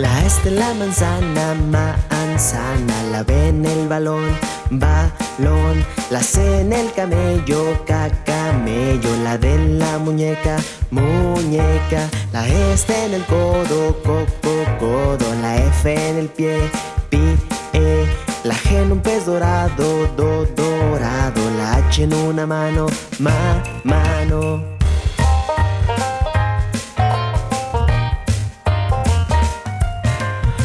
La S de la manzana, manzana La B en el balón, balón La C en el camello, camello La D en la muñeca, muñeca La E en el codo, coco, codo La F en el pie, pie La G en un pez dorado, do, dorado La H en una mano, ma, mano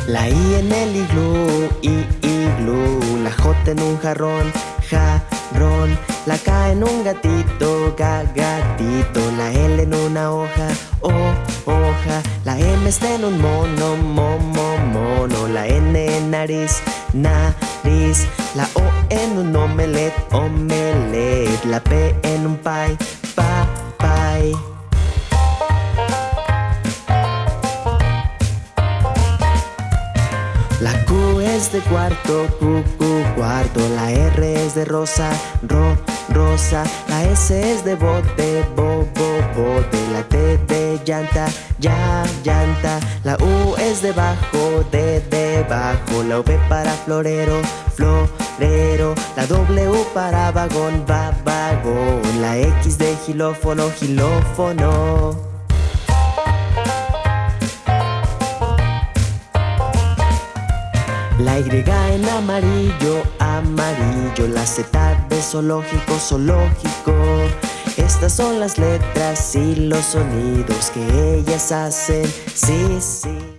La I en el iglú, I, iglú. La J en un jarrón, jarrón. La K en un gatito, ga, gatito. La L en una hoja, o, hoja. La M está en un mono, momo, mono. La N en nariz, nariz. La O en un omelet, omelet. La P en un pie, pa, pie es de cuarto, Q, Q, cuarto. La R es de rosa, ro, rosa. La S es de bote, bo, bo, bote. La T de llanta, ya, llanta. La U es de bajo, de debajo La V para florero, florero. La W para vagón, va, vagón. La X de gilófono, gilófono La Y en amarillo, amarillo. La Z de zoológico, zoológico. Estas son las letras y los sonidos que ellas hacen. Sí, sí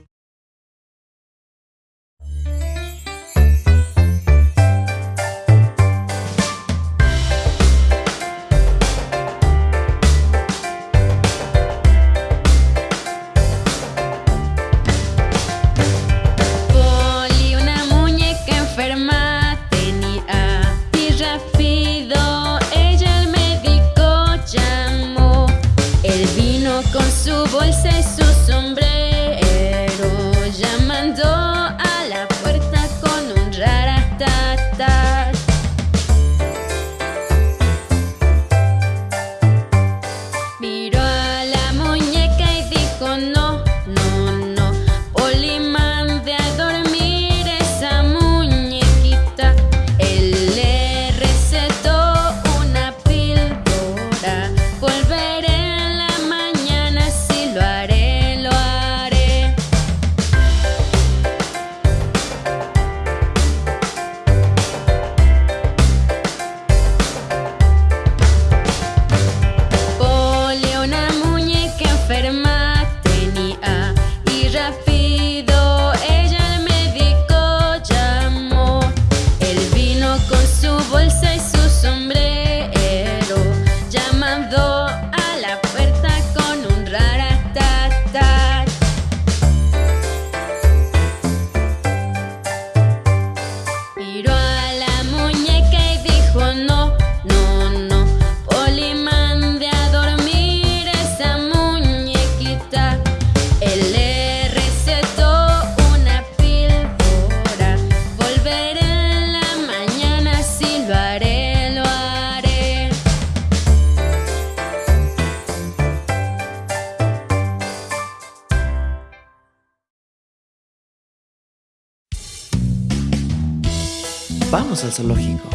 Vamos al zoológico.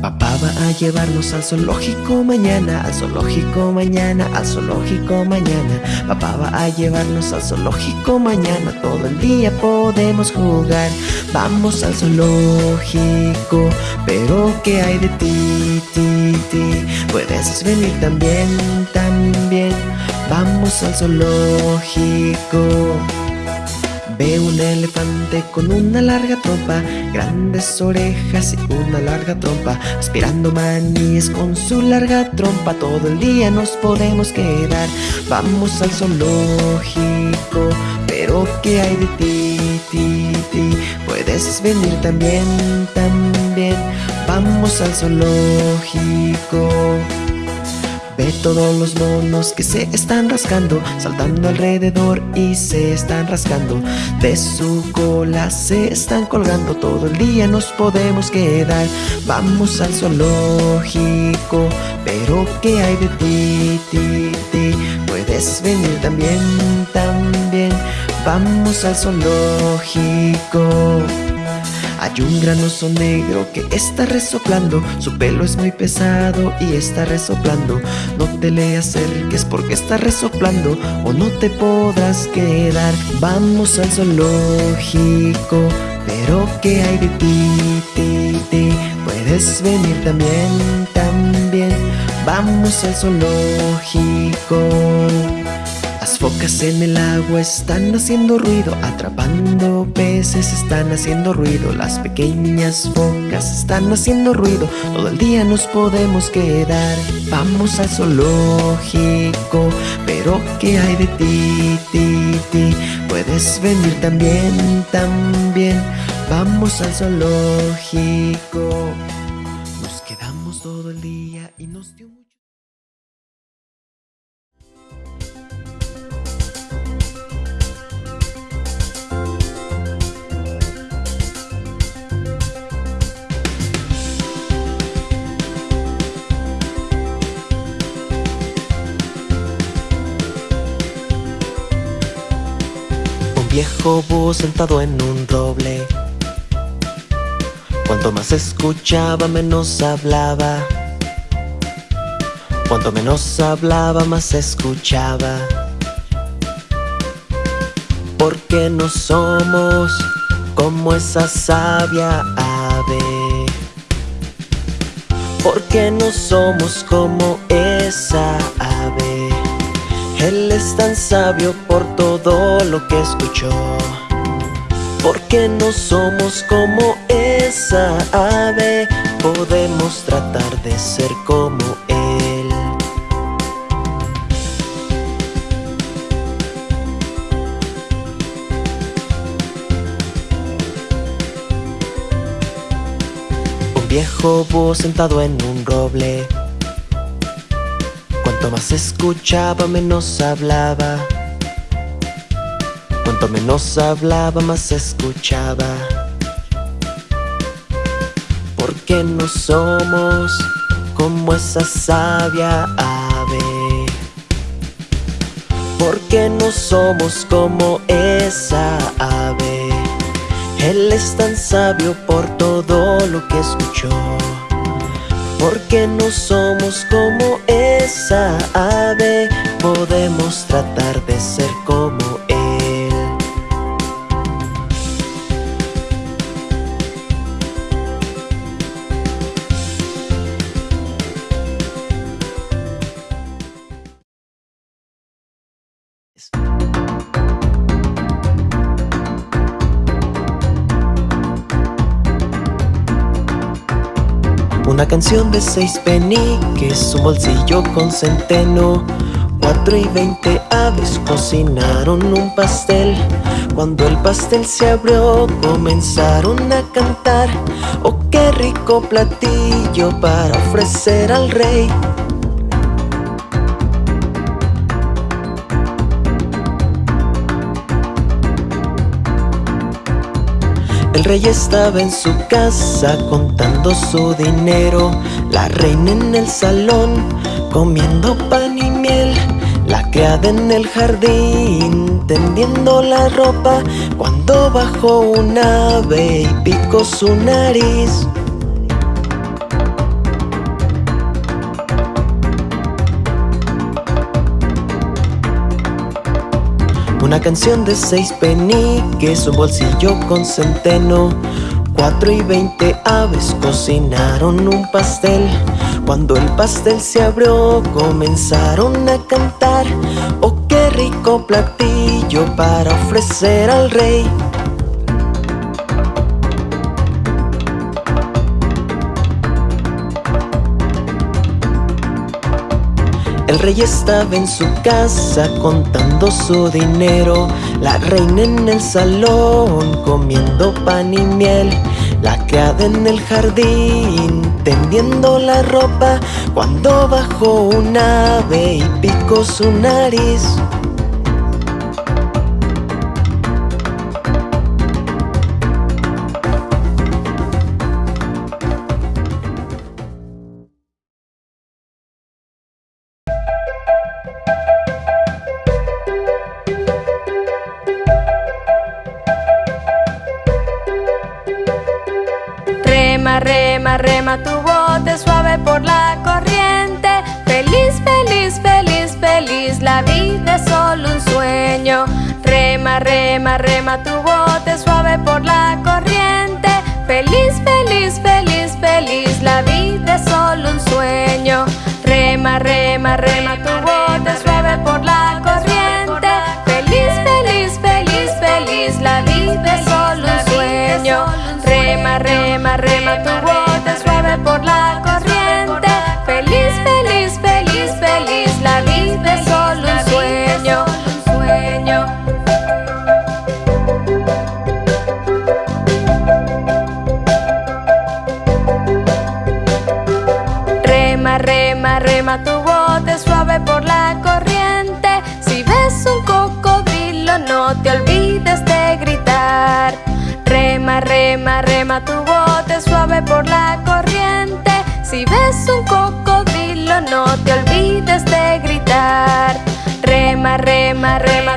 Papá va a llevarnos al zoológico mañana, al zoológico mañana, al zoológico mañana. Papá va a llevarnos al zoológico mañana, todo el día podemos jugar. Vamos al zoológico, pero ¿qué hay de ti, ti, ti? Puedes venir también, también. Vamos al zoológico. Ve un elefante con una larga trompa, grandes orejas y una larga trompa, aspirando maníes con su larga trompa. Todo el día nos podemos quedar. Vamos al zoológico, pero ¿qué hay de ti, ti, ti? Puedes venir también, también. Vamos al zoológico. Ve todos los monos que se están rascando Saltando alrededor y se están rascando. De su cola se están colgando Todo el día nos podemos quedar. Vamos al zoológico Pero ¿qué hay de ti, ti, ti? Puedes venir también, también. Vamos al zoológico hay un gran oso negro que está resoplando. Su pelo es muy pesado y está resoplando. No te le acerques porque está resoplando O no te podrás quedar. Vamos al zoológico Pero ¿qué hay de ti, ti, ti? Puedes venir también, también. Vamos al zoológico focas en el agua están haciendo ruido, atrapando peces están haciendo ruido. Las pequeñas focas están haciendo ruido, todo el día nos podemos quedar. Vamos al zoológico, pero ¿qué hay de ti, ti, ti? Puedes venir también, también. Vamos al zoológico. Nos quedamos todo el día y nos dio viejo búho sentado en un roble. Cuanto más escuchaba, menos hablaba. Cuanto menos hablaba, más escuchaba. Porque no somos como esa sabia ave. Porque no somos como esa ave él es tan sabio por todo lo que escuchó. Porque no somos como esa ave Podemos tratar de ser como Él. Un viejo búho sentado en un roble Cuanto más escuchaba, menos hablaba. Cuanto menos hablaba, más escuchaba. Porque no somos como esa sabia ave. Porque no somos como esa ave. Él es tan sabio por todo lo que escuchó porque no somos como esa ave. Podemos tratar de ser como canción de seis peniques, un bolsillo con centeno. Cuatro y veinte aves cocinaron un pastel. Cuando el pastel se abrió comenzaron a cantar. Oh qué rico platillo para ofrecer al rey El rey estaba en su casa contando su dinero. La reina en el salón comiendo pan y miel. La criada en el jardín tendiendo la ropa. Cuando bajó un ave y picó su nariz Una canción de seis peniques, un bolsillo con centeno. Cuatro y veinte aves cocinaron un pastel. Cuando el pastel se abrió comenzaron a cantar. Oh qué rico platillo para ofrecer al rey El rey estaba en su casa contando su dinero. La reina en el salón comiendo pan y miel. La criada en el jardín tendiendo la ropa. Cuando bajó un ave y picó su nariz Tu bote suave por la corriente. Si ves un cocodrilo no te olvides de gritar. Rema, rema, rema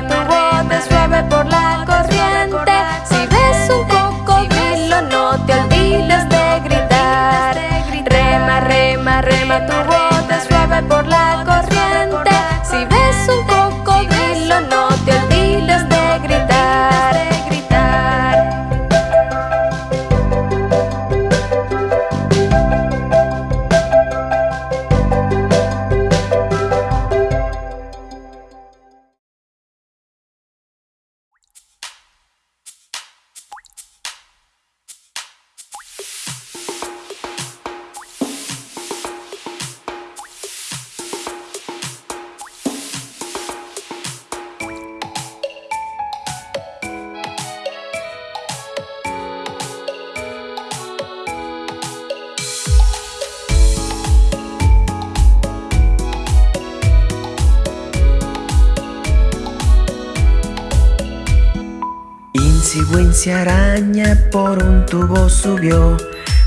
araña por un tubo subió.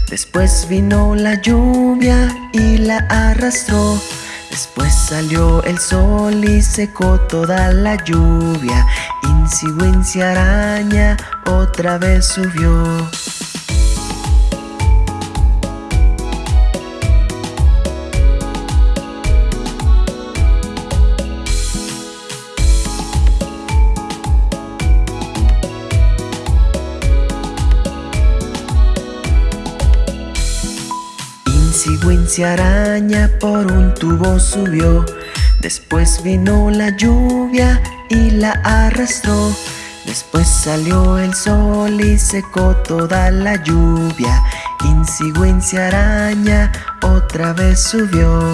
Después vino la lluvia y la arrastró. Después salió el sol y secó toda la lluvia. Insi araña otra vez subió. se araña por un tubo subió. Después vino la lluvia y la arrastró. Después salió el sol y secó toda la lluvia. Insigüencia araña otra vez subió.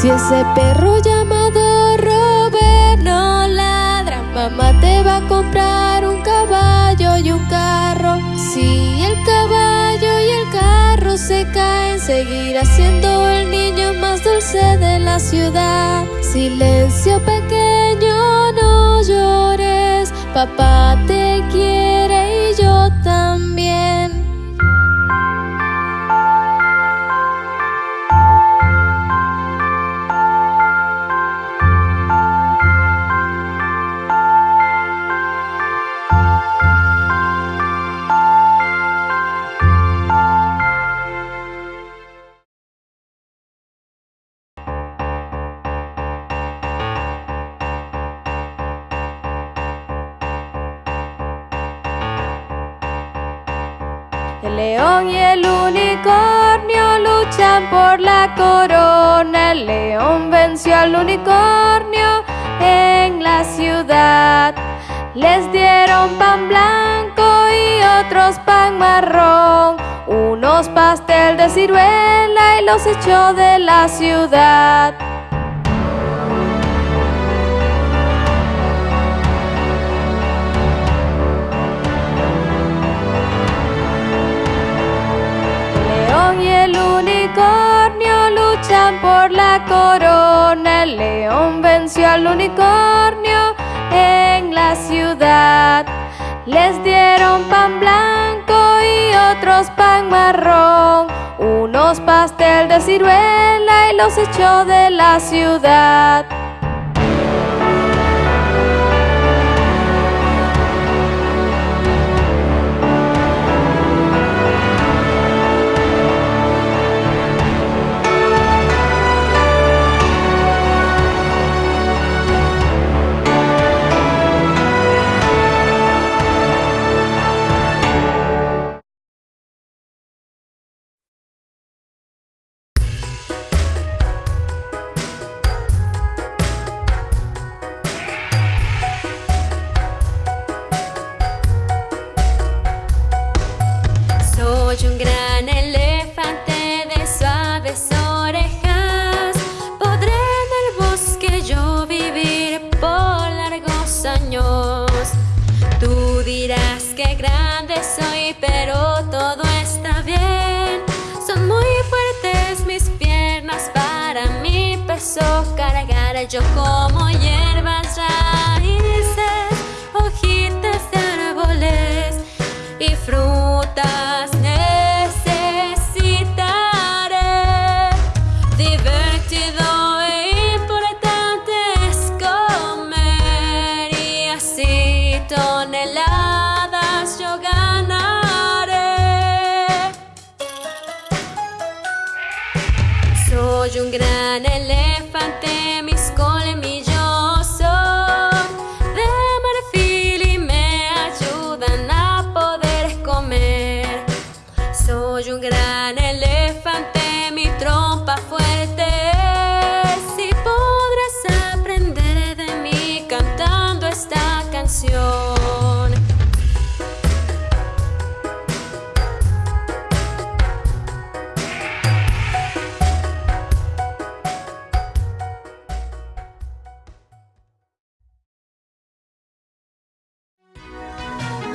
Si ese perro llamado Robert no ladra, mamá te va a comprar un caballo y un carro. Si el caballo y el carro se caen, seguirá siendo el niño más dulce de la ciudad. Silencio pequeño, no llores, papá te quiere venció al unicornio en la ciudad. Les dieron pan blanco y otros pan marrón. Unos pastel de ciruela y los echó de la ciudad. El león corona. El león venció al unicornio en la ciudad. Les dieron pan blanco y otros pan marrón. Unos pastel de ciruela y los echó de la ciudad.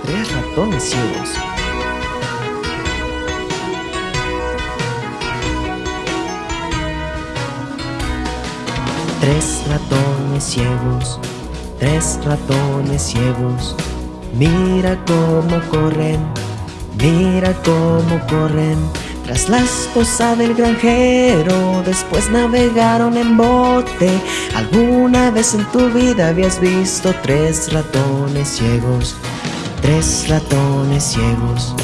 Tres ratones ciegos. Tres ratones ciegos, tres ratones ciegos. Mira cómo corren, mira cómo corren. Tras la esposa del granjero, después navegaron en bote. ¿Alguna vez en tu vida habías visto tres ratones ciegos? Tres ratones ciegos,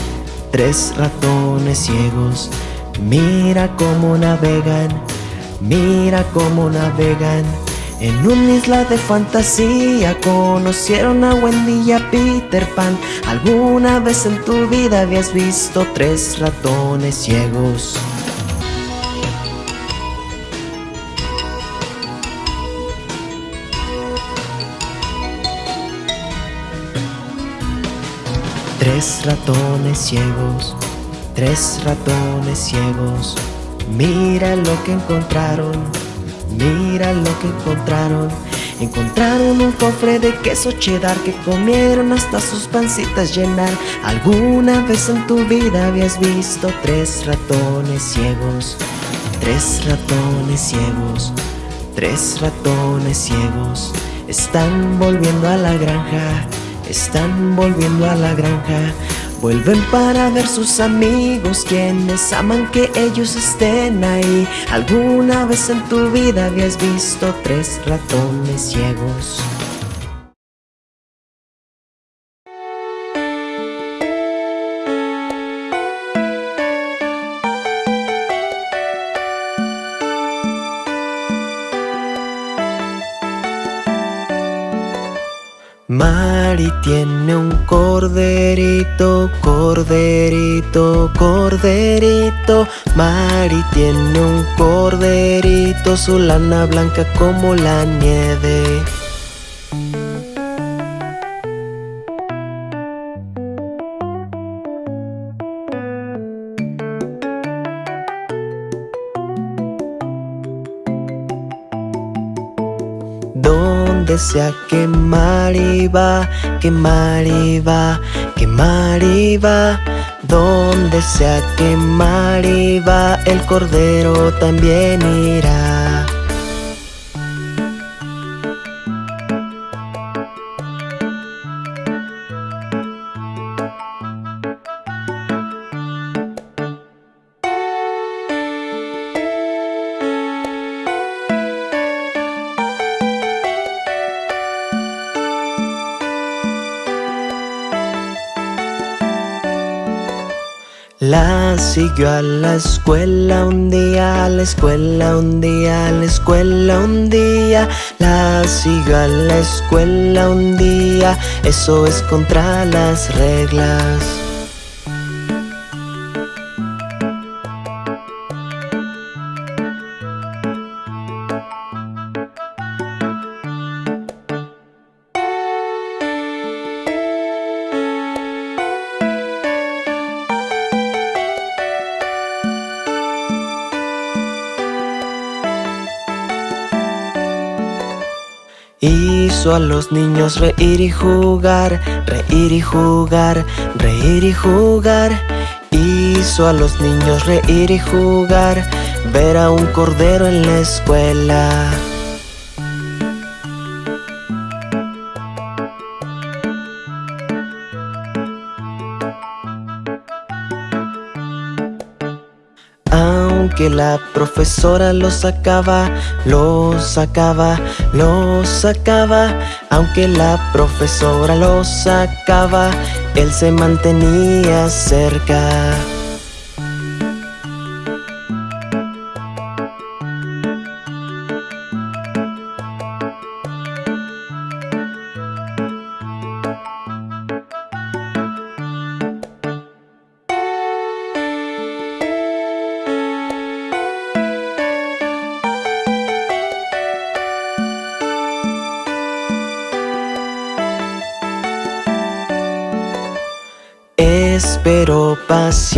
tres ratones ciegos. Mira cómo navegan, mira cómo navegan. En una isla de fantasía conocieron a Wendy y a Peter Pan. ¿Alguna vez en tu vida habías visto tres ratones ciegos? Tres ratones ciegos, tres ratones ciegos. Mira lo que encontraron, mira lo que encontraron. Encontraron un cofre de queso cheddar que comieron hasta sus pancitas llenar. ¿Alguna vez en tu vida habías visto tres ratones ciegos? Tres ratones ciegos, tres ratones ciegos. Están volviendo a la granja, están volviendo a la granja. Vuelven para ver sus amigos quienes aman que ellos estén ahí. ¿Alguna vez en tu vida habías visto tres ratones ciegos? Mari tiene un corderito, corderito, corderito. Mari tiene un corderito, su lana blanca como la nieve. Donde sea que Mari va, que Mari va, que Mari va. Donde sea que Mari va, el cordero también irá. Siguió a la escuela un día, a la escuela un día, a la escuela un día. La siguió a la escuela un día, eso es contra las reglas. Hizo a los niños reír y jugar, reír y jugar, reír y jugar. Hizo a los niños reír y jugar, ver a un cordero en la escuela. La profesora lo sacaba, lo sacaba, lo sacaba. Aunque la profesora lo sacaba, él se mantenía cerca.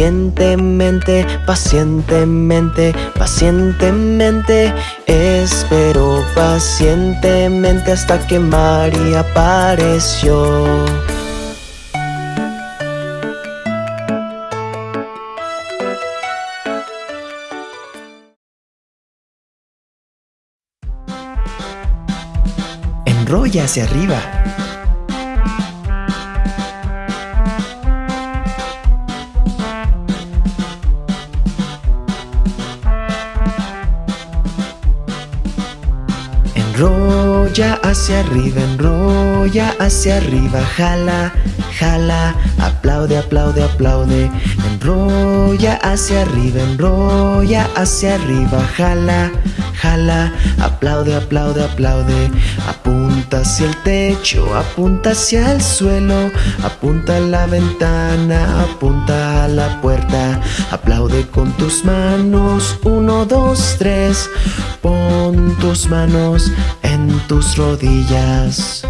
Pacientemente, pacientemente, pacientemente. Espero pacientemente hasta que María apareció. Enrolla hacia arriba. Enrolla hacia arriba, enrolla hacia arriba, jala, jala, aplaude, aplaude, aplaude. Enrolla hacia arriba, enrolla hacia arriba, jala, jala, aplaude, aplaude, aplaude. Apunta hacia el techo, apunta hacia el suelo, apunta a la ventana, apunta a la puerta. Aplaude con tus manos, uno, dos, tres. Pon tus manos en tus rodillas.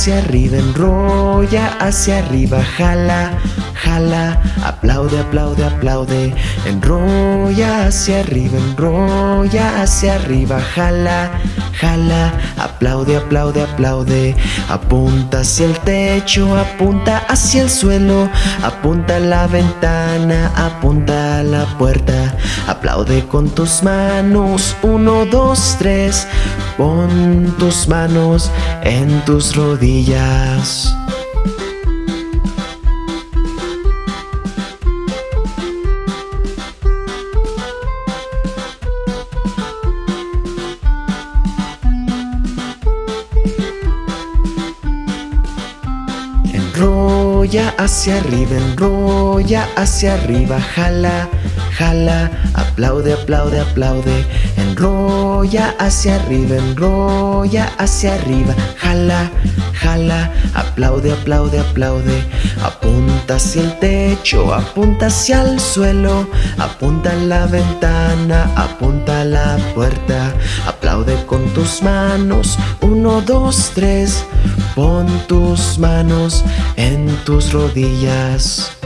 Hacia arriba, enrolla hacia arriba, jala, jala, aplaude, aplaude, aplaude, enrolla hacia arriba, enrolla hacia arriba, jala, jala, aplaude, aplaude, aplaude, apunta hacia el techo, apunta hacia el suelo, apunta a la ventana, apunta a la puerta, aplaude con tus manos, uno, dos, tres, pon tus manos en tus rodillas. Enrolla hacia arriba, enrolla hacia arriba, jala, jala, aplaude, aplaude, aplaude, enrolla hacia arriba, enrolla hacia arriba, jala, jala, aplaude, aplaude, aplaude, apunta hacia el techo, apunta hacia el suelo, apunta a la ventana, apunta a la puerta, aplaude con tus manos, uno, dos, tres, pon tus manos en tus rodillas.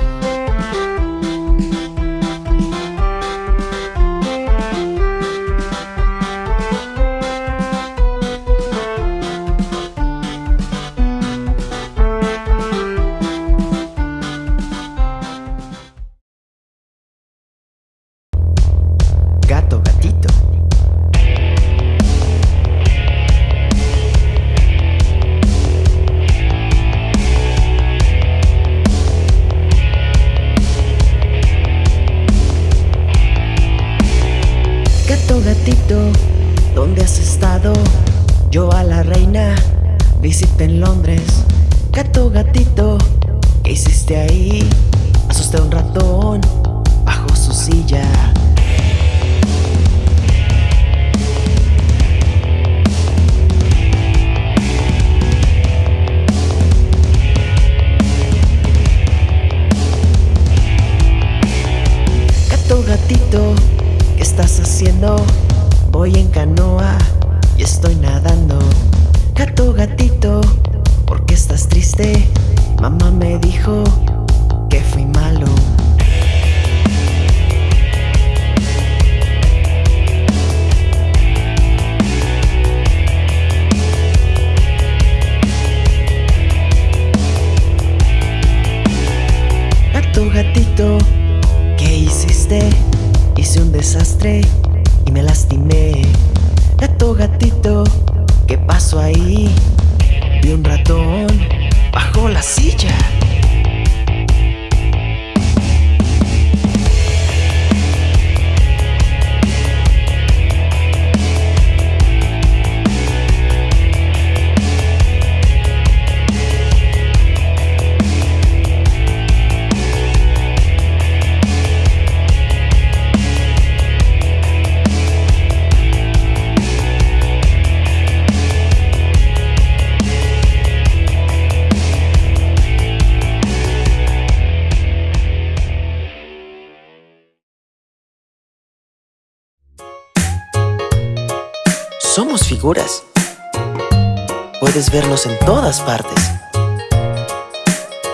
Puedes vernos en todas partes.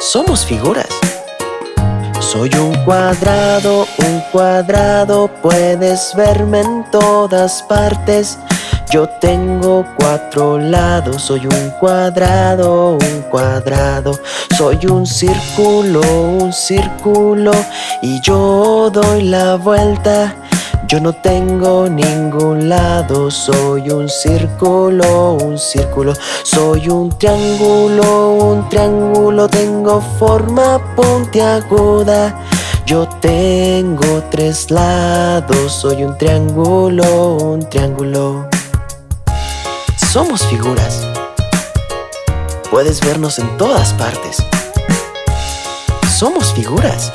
Somos figuras. Soy un cuadrado, un cuadrado, puedes verme en todas partes. Yo tengo cuatro lados, soy un cuadrado, un cuadrado. Soy un círculo, un círculo, y yo doy la vuelta. Yo no tengo ningún lado, soy un círculo, un círculo, soy un triángulo, un triángulo, tengo forma puntiaguda. Yo tengo tres lados, soy un triángulo, un triángulo. Somos figuras. Puedes vernos en todas partes. Somos figuras.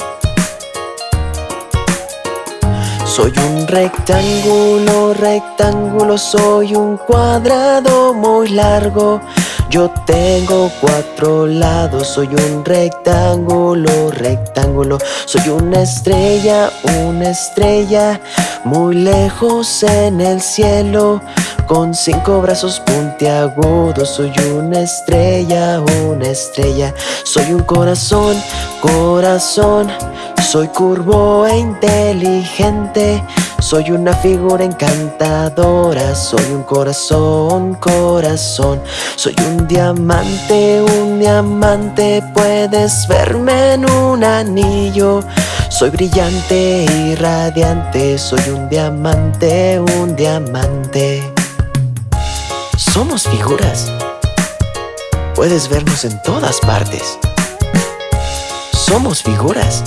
Soy un rectángulo, rectángulo, soy un cuadrado muy largo. Yo tengo cuatro lados, soy un rectángulo, rectángulo. Soy una estrella, una estrella, muy lejos en el cielo, con cinco brazos puntiagudos puntiagudo Soy una estrella, una estrella Soy un corazón, corazón Soy curvo e inteligente soy una figura encantadora, soy un corazón, corazón. Soy un diamante, un diamante Puedes verme en un anillo. Soy brillante y radiante Soy un diamante, un diamante. Somos figuras. Puedes vernos en todas partes. Somos figuras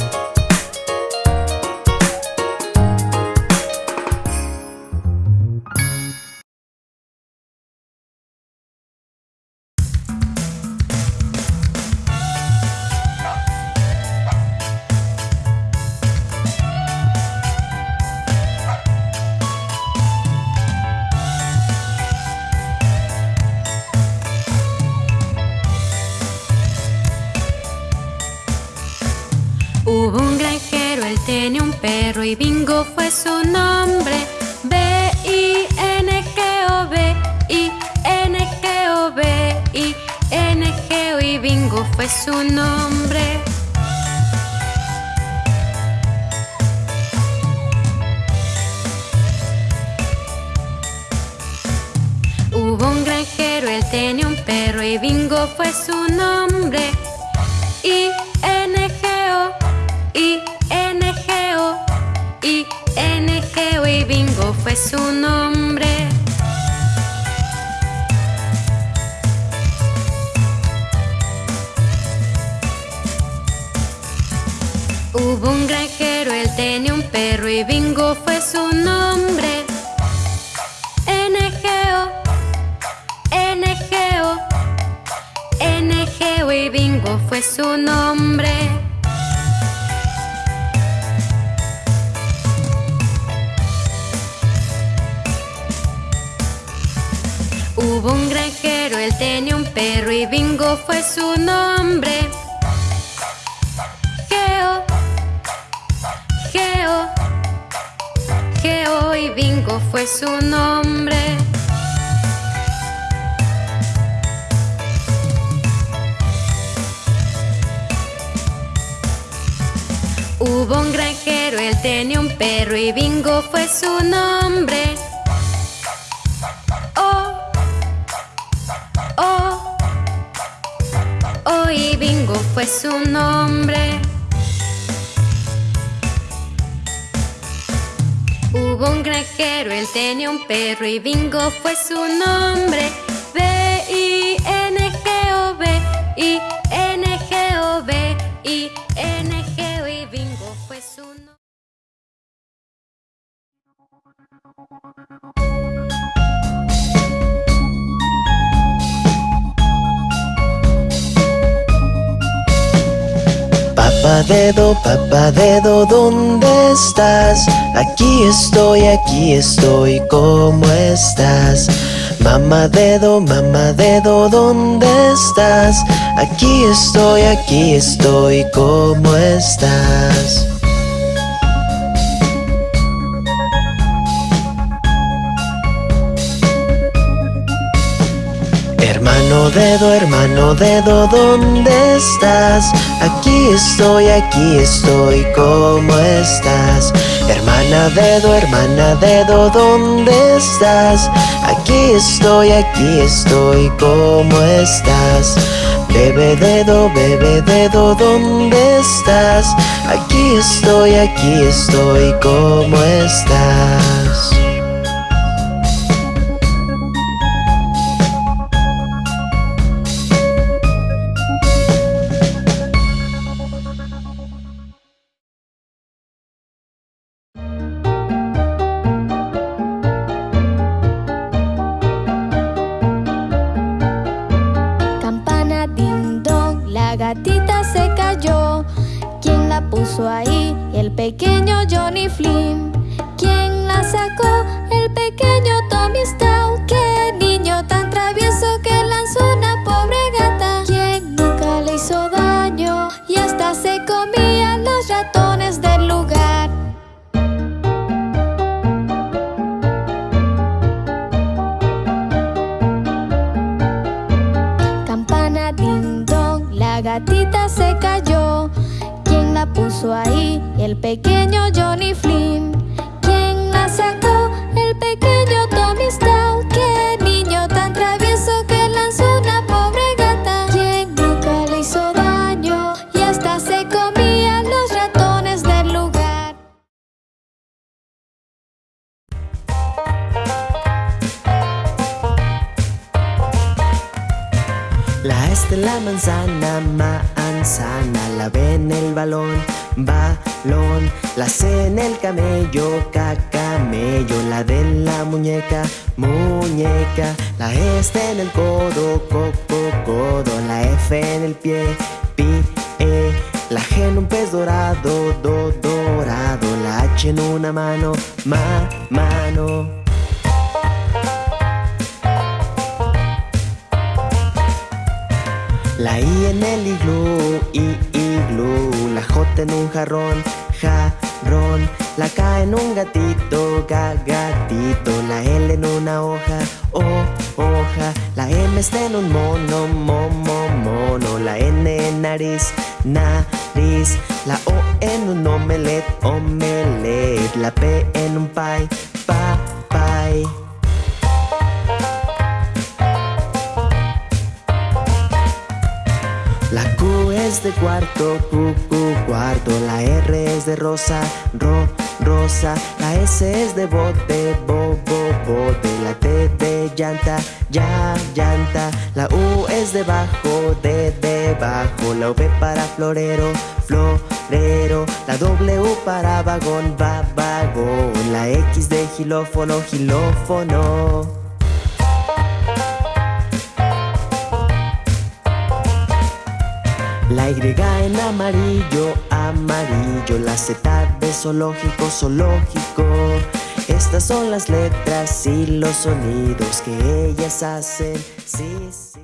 fue su Bingo fue su nombre. Hubo un granjero, él tenía un perro y Bingo fue su nombre. Geo, Geo, Geo y Bingo fue su nombre. Hubo un granjero, él tenía un perro y Bingo fue su nombre. y Bingo fue su nombre. Hubo un granjero, él tenía un perro y Bingo fue su nombre. B-I-N-G-O, Papá dedo, papá dedo, ¿dónde estás? Aquí estoy, aquí estoy, ¿cómo estás? Mamá dedo, mamá dedo, ¿dónde estás? Aquí estoy, aquí estoy, ¿cómo estás? Hermano dedo, hermano dedo, ¿dónde estás? Aquí estoy, aquí estoy, ¿cómo estás? Hermana dedo, hermana dedo, ¿dónde estás? Aquí estoy, aquí estoy, ¿cómo estás? Bebe dedo, bebe dedo, ¿dónde estás? Aquí estoy, aquí estoy, ¿cómo estás? En el pie, pie La G en un pez dorado, do, dorado. La H en una mano, ma, mano. La I en el iglú, i, iglú. La J en un jarrón, jarrón. La K en un gatito, ga, gatito La L en una hoja, o, hoja Está en un mono, momo, mono. La N nariz, nariz. La O en un omelet, omelet. La P en un pie, pa, pie. La Q es de cuarto, Q, Q, cuarto. La R es de rosa, ro, La S es de bote, bo, bo, bote La T de llanta, ya, llanta. La U es de bajo, de debajo La V para florero, florero. La W para vagón, va, vagón. La X de gilófono, gilófono La Y en amarillo, amarillo La Z de zoológico, zoológico. Estas son las letras y los sonidos que ellas hacen. Sí, sí.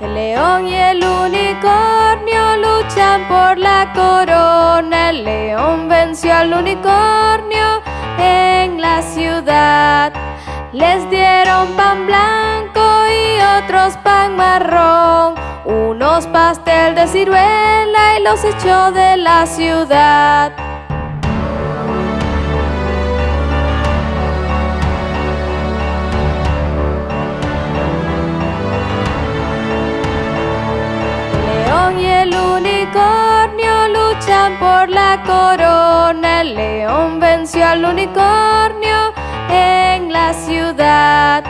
El león y el unicornio por la corona. El león venció al unicornio en la ciudad. Les dieron pan blanco y otros pan marrón. Unos pastel de ciruela y los echó de la ciudad. Por la corona. El león venció al unicornio en la ciudad.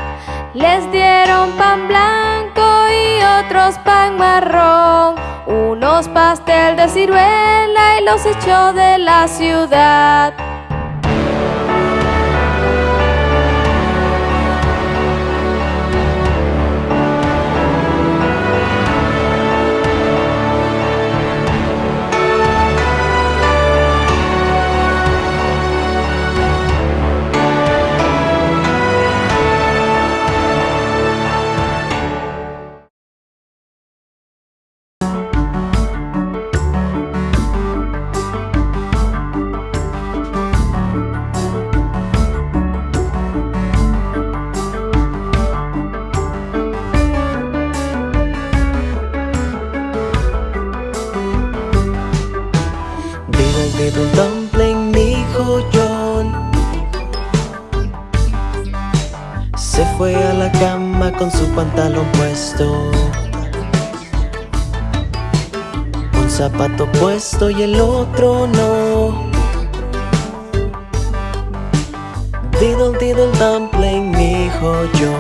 Les dieron pan blanco y otros pan marrón. Unos pastel de ciruela y los echó de la ciudad. Puesto y el otro no. Diddle diddle dumpling, dijo John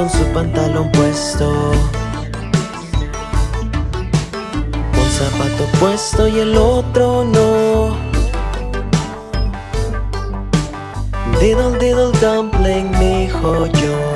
con su pantalón puesto. Un zapato puesto y el otro no. Diddle diddle dumpling, mijo yo.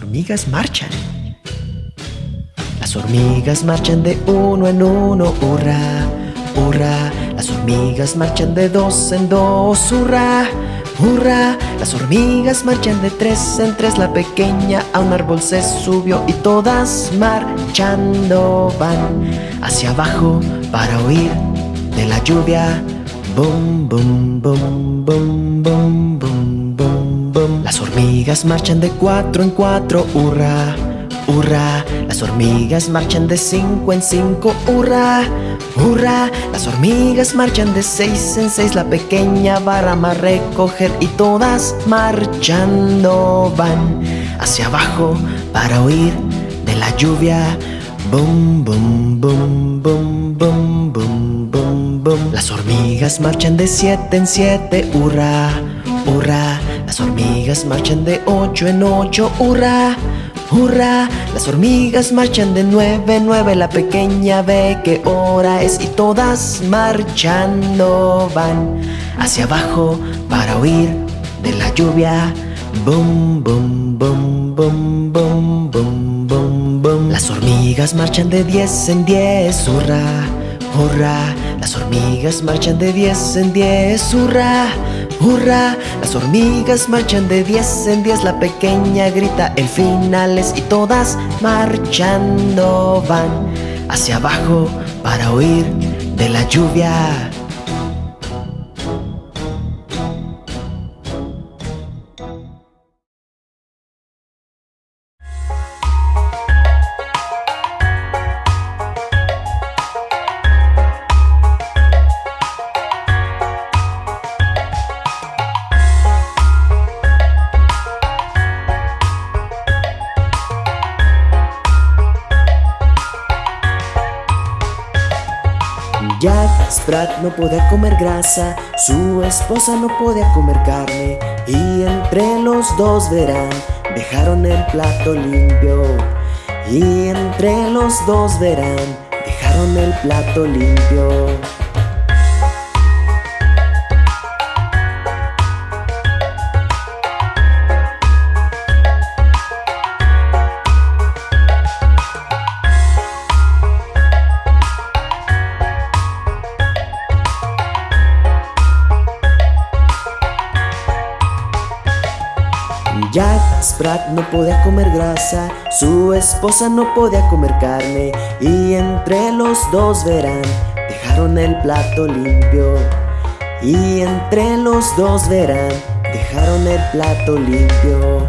Mi joyo marchan. Las hormigas marchan de uno en uno, hurra, hurra. Las hormigas marchan de dos en dos, hurra, hurra. Las hormigas marchan de tres en tres. La pequeña a un árbol se subió y todas marchando van hacia abajo para huir de la lluvia. Bum, bum, bum, bum, bum, Las hormigas marchan de cuatro en cuatro, hurra, hurra. Las hormigas marchan de cinco en cinco, hurra, hurra. Las hormigas marchan de seis en seis La pequeña barra a recoger y todas marchando van Hacia abajo para huir de la lluvia. Bum, bum, bum, bum, bum, bum, bum, bum. Las hormigas marchan de siete en siete, hurra, hurra las hormigas marchan de ocho en ocho, hurra, hurra Las hormigas marchan de nueve en nueve La pequeña ve qué hora es Y todas marchando van Hacia abajo para huir de la lluvia. Bum, bum, bum, bum, bum, bum, bum, bum. Las hormigas marchan de diez en diez, hurra, hurra Las hormigas marchan de diez en diez, hurra ¡Hurra! Las hormigas marchan de 10 en 10 La pequeña grita el final es Y todas marchando van Hacia abajo para huir de la lluvia no podía comer grasa, su esposa no podía comer carne. Y entre los dos verán, dejaron el plato limpio. Y entre los dos verán, dejaron el plato limpio. No podía comer grasa, su esposa no podía comer carne y entre los dos verán, dejaron el plato limpio. Y entre los dos verán, dejaron el plato limpio.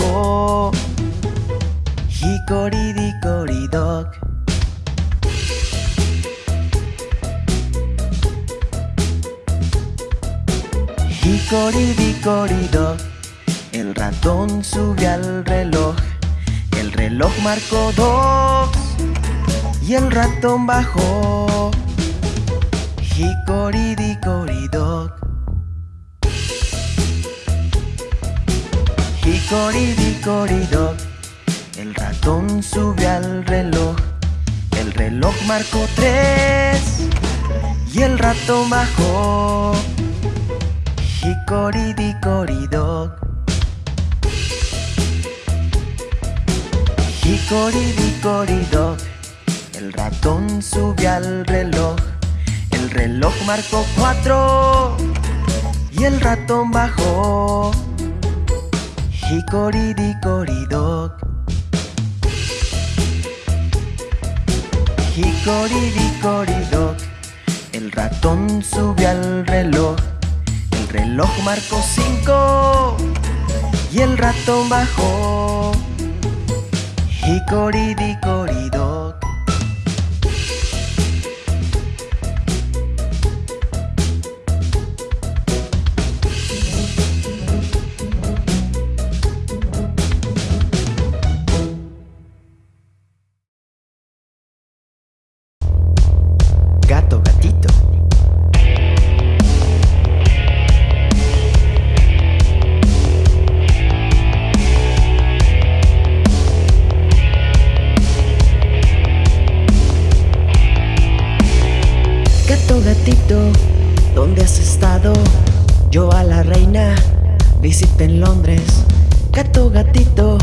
Bajó. Hicoridicoridoc. Hicoridicoridoc, el ratón sube al reloj. El reloj marcó dos y el ratón bajó. Hicoridicoridoc. Hicoridicoridoc, el ratón sube al reloj. El reloj marcó tres y el ratón bajó. Hicoridicoridoc. Hicoridicoridoc, el ratón sube al reloj. El reloj marcó cuatro y el ratón bajó. Hicoridicoridoc. Hicoridicoridoc, el ratón sube al reloj. El reloj marcó cinco y el ratón bajó. Hicoridicoridoc. ¿Dónde has estado? Yo a la reina visité en Londres. Gato, gatito,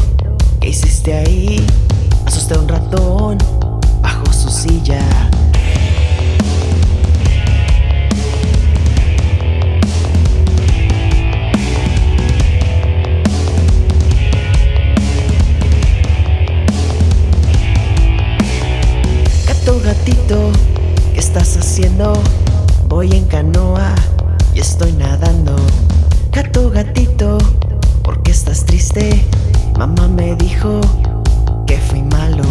¿qué hiciste ahí? Asusté a un ratón bajo su silla. Gato, gatito, ¿qué estás haciendo? Voy en canoa y estoy nadando. Gato, gatito, ¿por qué estás triste? Mamá me dijo que fui malo.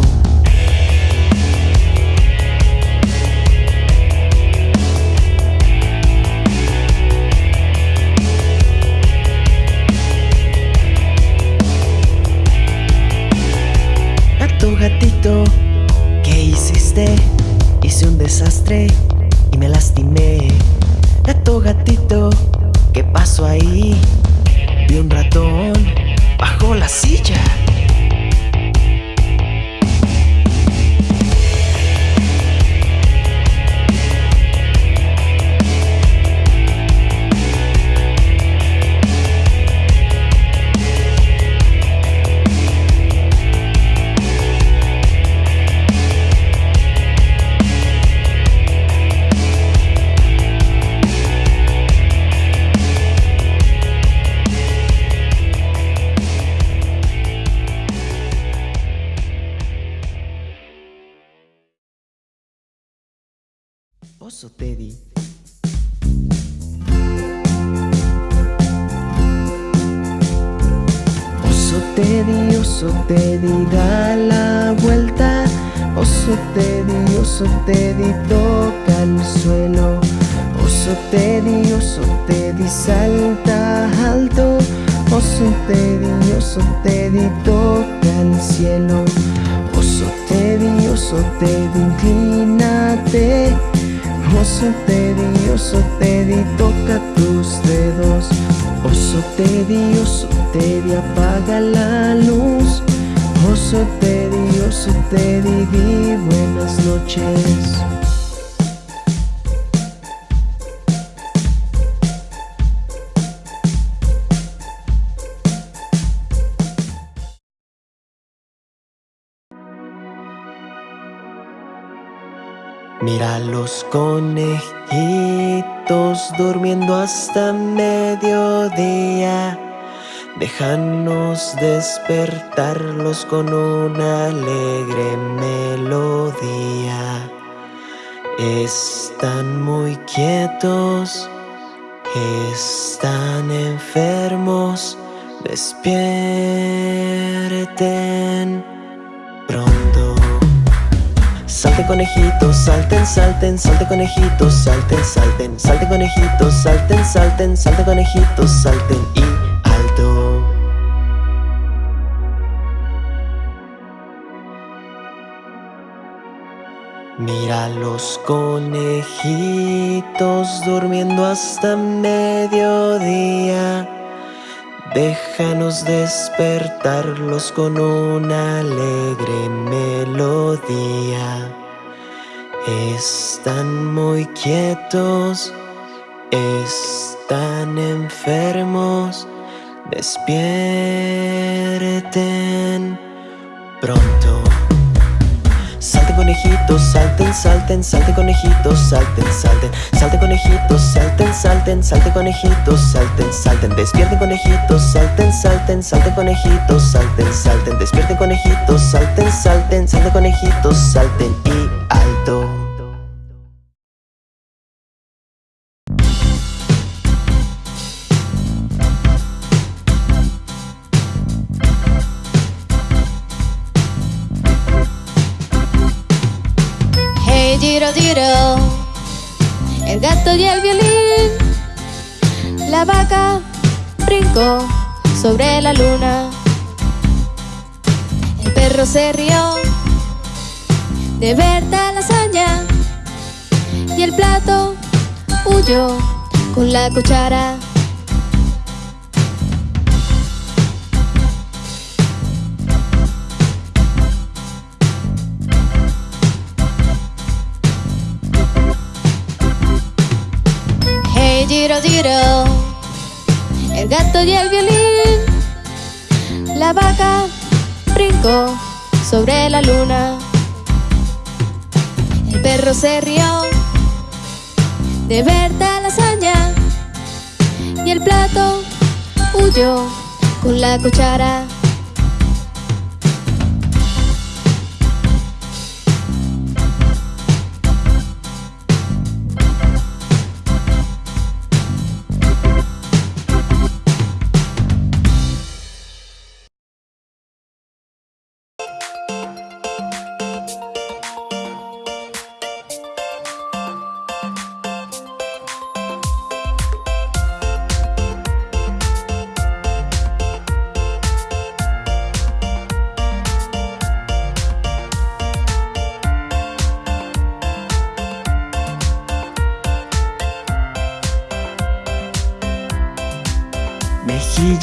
Gato, gatito, ¿qué hiciste? Hice un desastre y me lastimé. Gato, gatito, ¿qué pasó ahí? Vi un ratón bajo la silla. Teddy, oso Teddy, toca el suelo. Oso Teddy, oso Teddy, salta alto. Oso Teddy, oso Teddy, toca el cielo. Oso Teddy, oso Teddy, inclínate. Oso Teddy, oso Teddy, toca tus dedos. Oso Teddy, oso Teddy, apaga la luz. Oso Teddy, oso Teddy, di buenas noches. Mira los conejitos durmiendo hasta mediodía. Déjanos despertarlos con una alegre melodía. Están muy quietos, están enfermos, despierten pronto. Salten conejitos, salten, salten, salten conejitos, salten, salten, salten conejitos, salten, salten, salten conejitos, salten y Mira los conejitos durmiendo hasta mediodía. Déjanos despertarlos con una alegre melodía. Están muy quietos, están enfermos, despierten pronto. Salten salten, salten conejitos, salten, salten, salten conejitos, salten, salten, salten conejitos, salten, salten, despierten conejitos, salten, salten, salten conejitos, salten, salten, despierten conejitos, salten, salten, salten conejitos, salten y y el violín, la vaca brincó sobre la luna, el perro se rió de ver tal hazaña y el plato huyó con la cuchara. Hey Giro Giro, el gato y el violín, la vaca brincó sobre la luna, el perro se rió de ver tal hazaña. Y el plato huyó con la cuchara.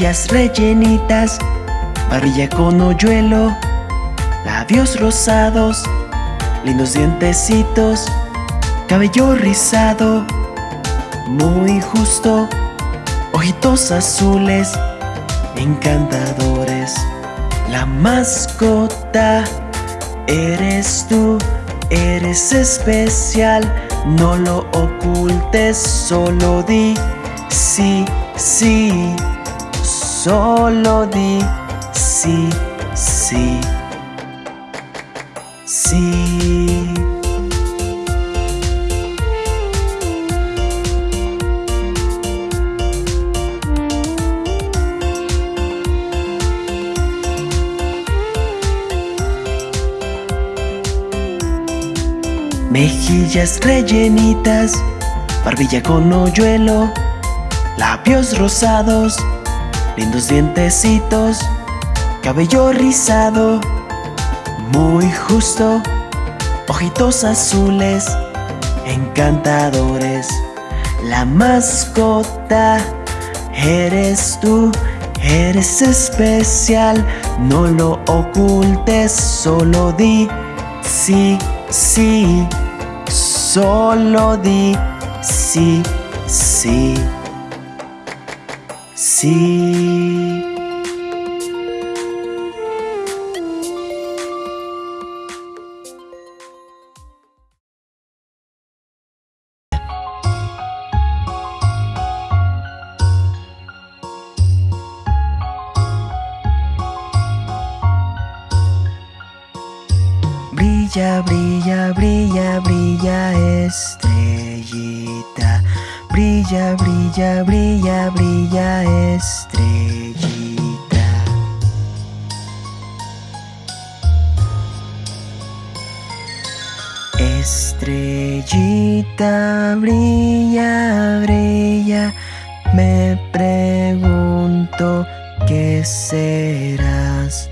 Rellenitas, barbilla con hoyuelo, labios rosados, lindos dientecitos, cabello rizado, muy justo, ojitos azules, encantadores. La mascota eres tú, eres especial, no lo ocultes, solo di sí, sí, solo di sí, sí, sí. Mejillas rellenitas, barbilla con hoyuelo, labios rosados, lindos dientecitos, cabello rizado, muy justo, ojitos azules, encantadores. La mascota eres tú, eres especial, no lo ocultes, solo di sí, sí, solo di sí, sí, Brilla, brilla, brilla, brilla este. Brilla, brilla, brilla, brilla estrellita. Estrellita, brilla, brilla. Me pregunto qué serás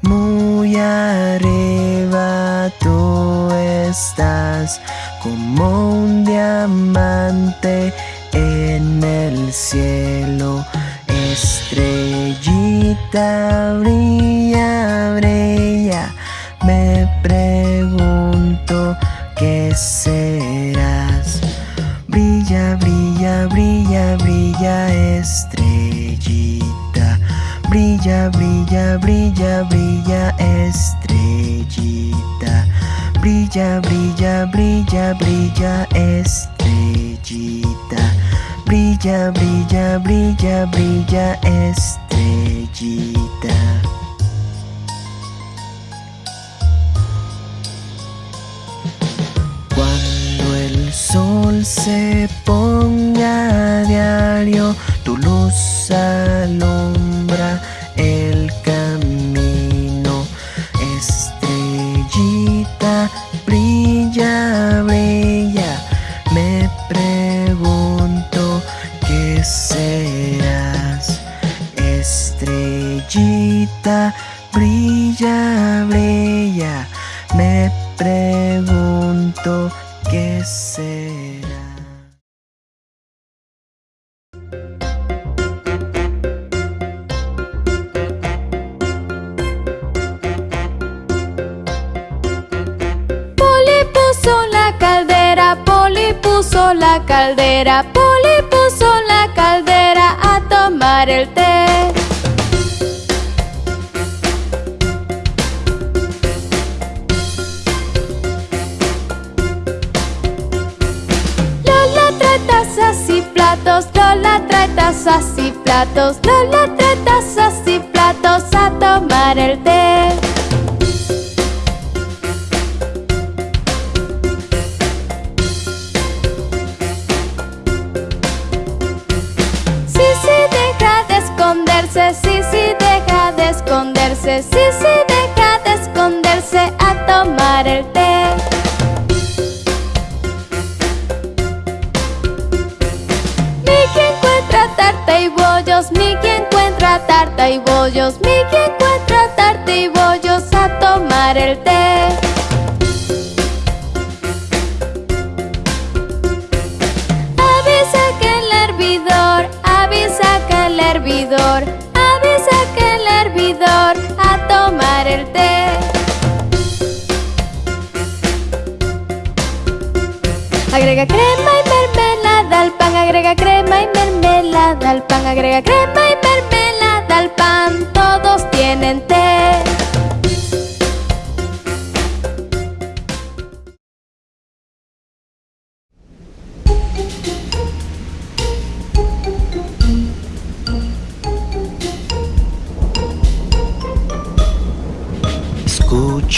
muy arriba tú estás como un diamante el cielo. Estrellita brilla, brilla. Me pregunto qué serás. Brilla, brilla, brilla, brilla, estrellita. Brilla, brilla, brilla, brilla, estrellita. Brilla, brilla, brilla, brilla, estrellita. Brilla, brilla, brilla, brilla, estrellita. Cuando el sol se ponga a diario, tu luz alumbra el camino. Estrellita, brilla,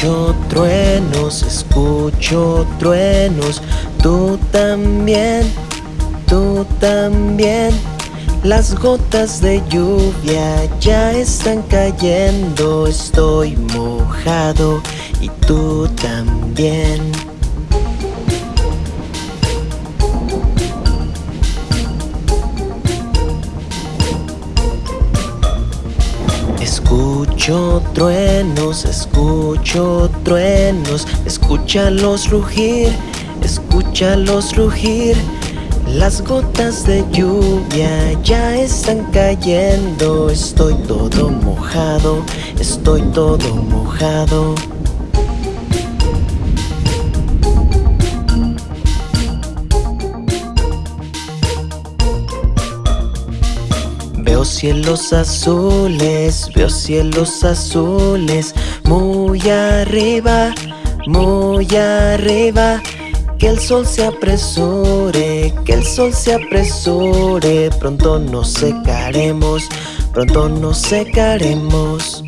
Escucho truenos, escucho truenos, tú también, tú también. Las gotas de lluvia ya están cayendo, estoy mojado y tú también. Escucho truenos, escucho truenos, escúchalos rugir, escúchalos rugir. Las gotas de lluvia ya están cayendo, estoy todo mojado, estoy todo mojado. Cielos azules, veo cielos azules, muy arriba, muy arriba. Que el sol se apresure, que el sol se apresure, pronto nos secaremos, pronto nos secaremos.